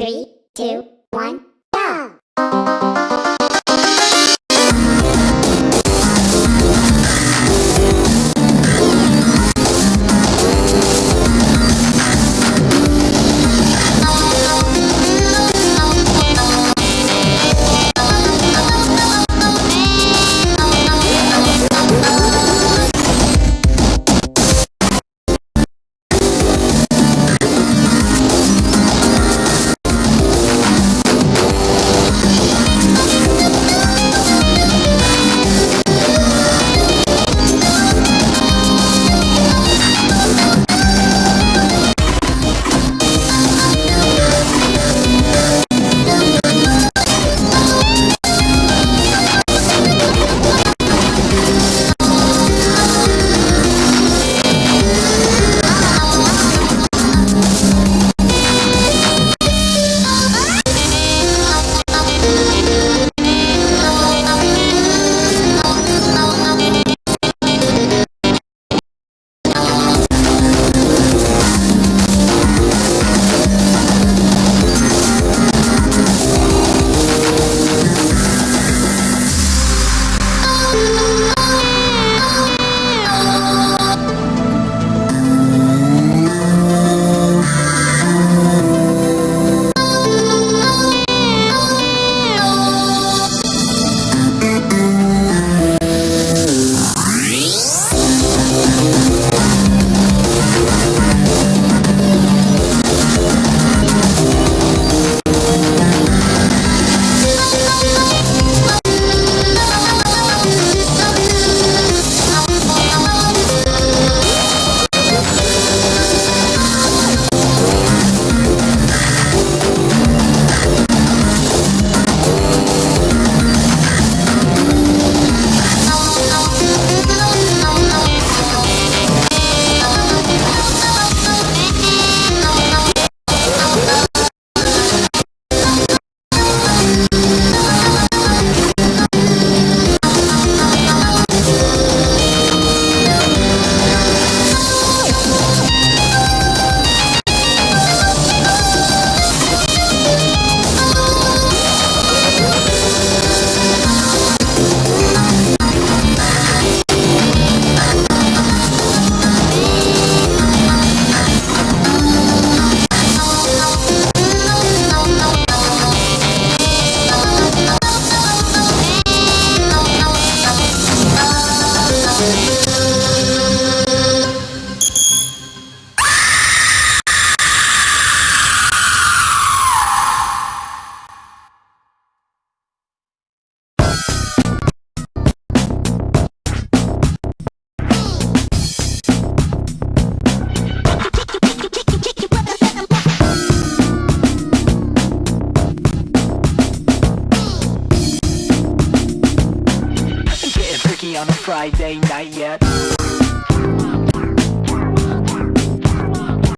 Three, two, one, Getting on a Friday night yet